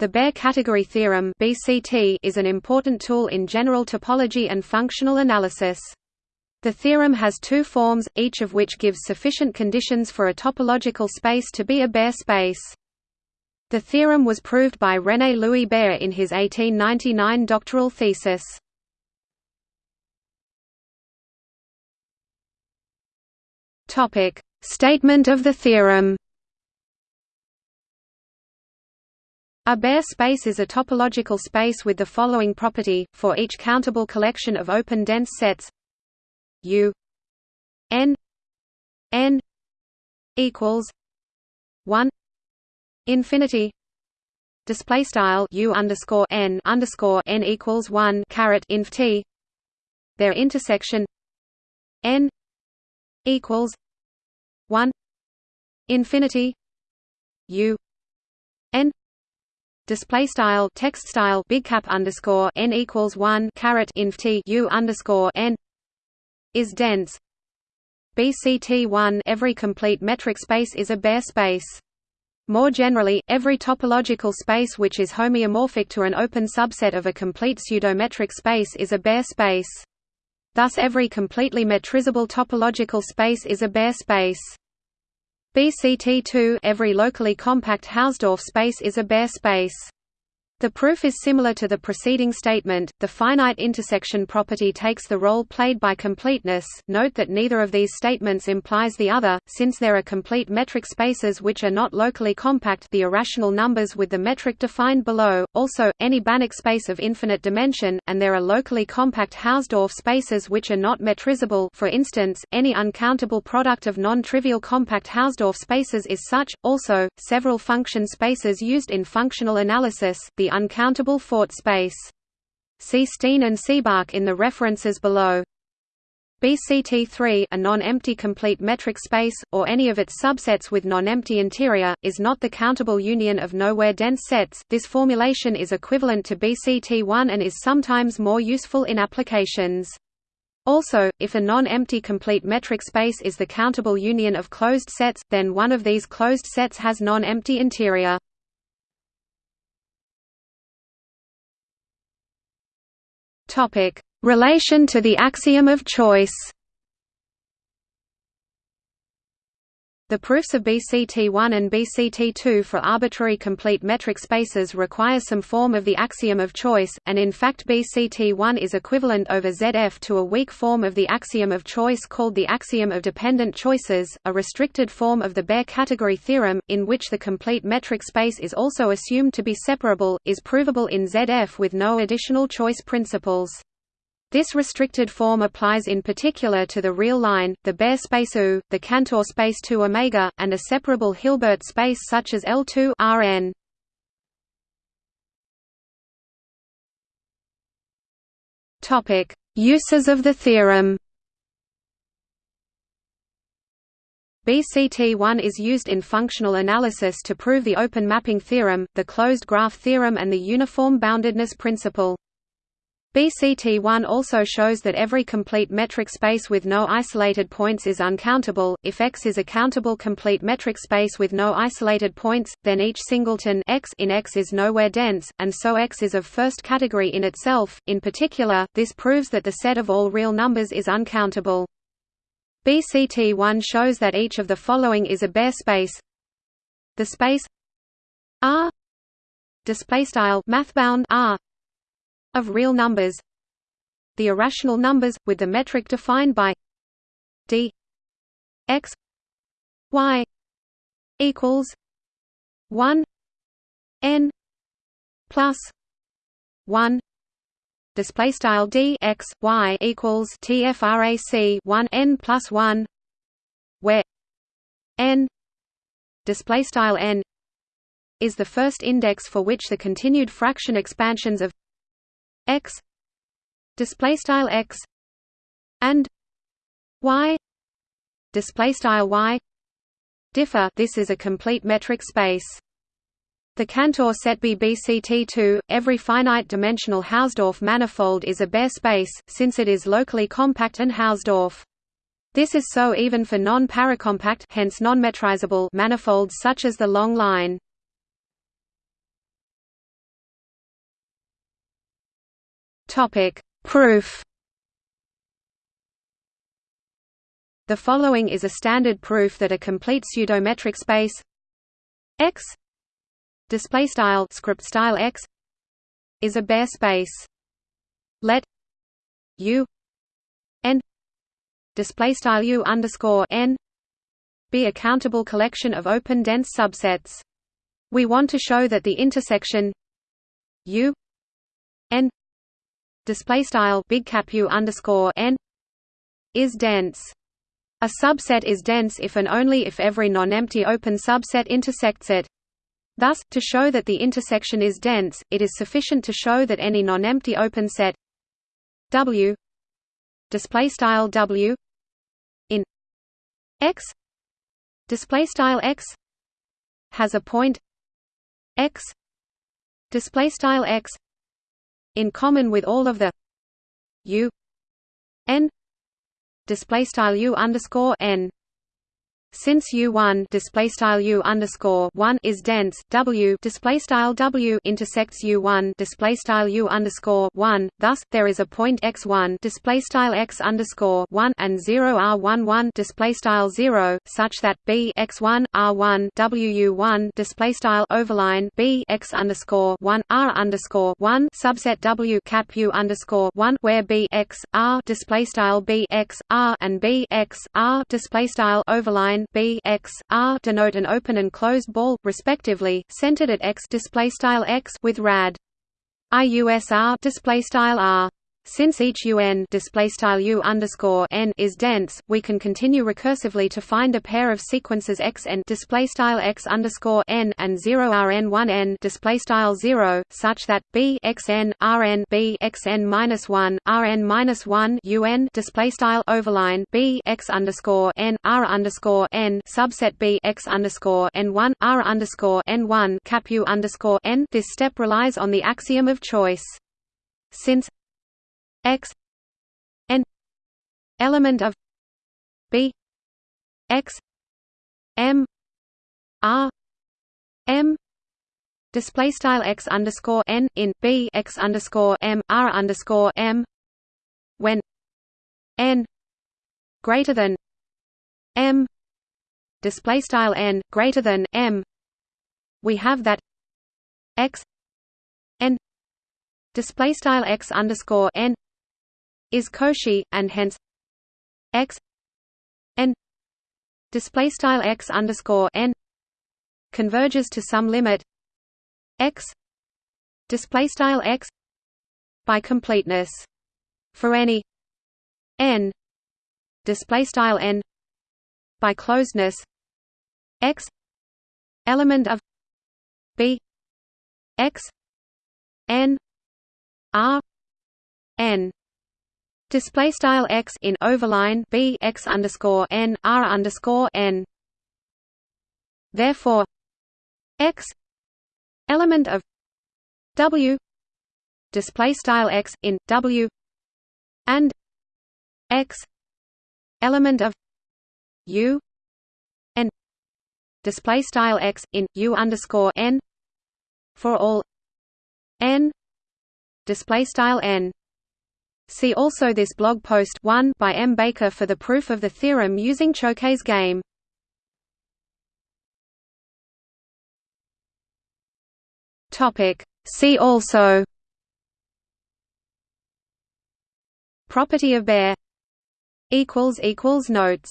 The Baire category theorem (BCT) is an important tool in general topology and functional analysis. The theorem has two forms, each of which gives sufficient conditions for a topological space to be a Baire space. The theorem was proved by René Louis Baire in his 1899 doctoral thesis. Topic: Statement of the theorem. A Baire space is a topological space with the following property, for each countable collection of open dense sets. U n n equals 1 infinity. Display style U underscore n underscore n equals 1 caret inf t. Their intersection n equals 1 infinity. U n display style text style big cap underscore n equals one caret inf t u underscore n is dense. BCT one every complete metric space is a Baire space. More generally, every topological space which is homeomorphic to an open subset of a complete pseudometric space is a Baire space. Thus every completely metrizable topological space is a Baire space. BCT2 every locally compact Hausdorff space is a Baire space. The proof is similar to the preceding statement. The finite intersection property takes the role played by completeness. Note that neither of these statements implies the other, since there are complete metric spaces which are not locally compact, the irrational numbers with the metric defined below. Also, any Banach space of infinite dimension, and there are locally compact Hausdorff spaces which are not metrizable. For instance, any uncountable product of non-trivial compact Hausdorff spaces is such. Also, several function spaces used in functional analysis, the uncountable Fort space. See Steen and Seebach in the references below. BCT3 a non-empty complete metric space, or any of its subsets with non-empty interior, is not the countable union of nowhere dense sets. This formulation is equivalent to BCT1 and is sometimes more useful in applications. Also, if a non-empty complete metric space is the countable union of closed sets, then one of these closed sets has non-empty interior. Topic: Relation to the axiom of choice. The proofs of BCT1 and BCT2 for arbitrary complete metric spaces require some form of the axiom of choice, and in fact BCT1 is equivalent over ZF to a weak form of the axiom of choice called the axiom of dependent choices, a restricted form of the Baire category theorem, in which the complete metric space is also assumed to be separable, is provable in ZF with no additional choice principles. This restricted form applies in particular to the real line, the Baire space U, the Cantor space 2 omega, and a separable Hilbert space such as L2 Rn. Topic: Uses of the theorem. BCT1 is used in functional analysis to prove the open mapping theorem, the closed graph theorem and the uniform boundedness principle. BCT1 also shows that every complete metric space with no isolated points is uncountable. If X is a countable complete metric space with no isolated points, then each singleton X in X is nowhere dense, and so X is of first category in itself. In particular, this proves that the set of all real numbers is uncountable. BCT1 shows that each of the following is a Baire space. The space R display style R of real numbers the irrational numbers, with the metric defined by d x y equals 1 n plus 1 display style d x y equals tfrac 1 n plus 1 where n display style n is the first index for which the continued fraction expansions of x display style x and y display style y differ. This is a complete metric space. The Cantor set B BCT2 every finite dimensional Hausdorff manifold is a Baire space since it is locally compact and Hausdorff. This is so even for non-paracompact hence non-metrizable manifolds such as the long line Topic: Proof. The following is a standard proof that a complete pseudometric space X display style script style X is a Baire space. Let U n display style U underscore n be a countable collection of open dense subsets. We want to show that the intersection U n display style big cap U underscore n is dense. A subset is dense if and only if every non-empty open subset intersects it. Thus, to show that the intersection is dense, it is sufficient to show that any non-empty open set W display style W in X display style x has a point x display style x in common with all of the u n display style u underscore n since U1 display style U underscore one is dense, W display style W intersects U1 display style U underscore one. Thus, there is a point x1 display style x underscore one and zero R11 display style zero, such that B x1 R1 WU1 display style overline B x underscore one R underscore one subset W cap U underscore one where B x R display style B x R and B x R display style overline B x R denote an open and closed ball respectively, centered at x display style x with rad IUSR display style R since each UN is dense, we can continue recursively to find a pair of sequences x n and zero rn one n such that b x n rn b minus one rn minus one un display style overline b x underscore n r underscore n subset b x underscore n one r underscore n one cap u underscore n. This step relies on the axiom of choice. Since x n element of b x m r m display style x underscore n in b x underscore m r underscore m when n greater than m display style n greater than m we have that x n display style x underscore n is Cauchy, and hence x n. Display style x underscore n converges to some limit x display style x by completeness for any n display style n by closeness x element of b x n r n display style x in overline b x underscore n r underscore n. Therefore, x element of w display style x in w and x element of u n display style x in u underscore n for all n display style n See also this blog post 1 by M. Baker for the proof of the theorem using Choquet's game. See also Property of Baire Notes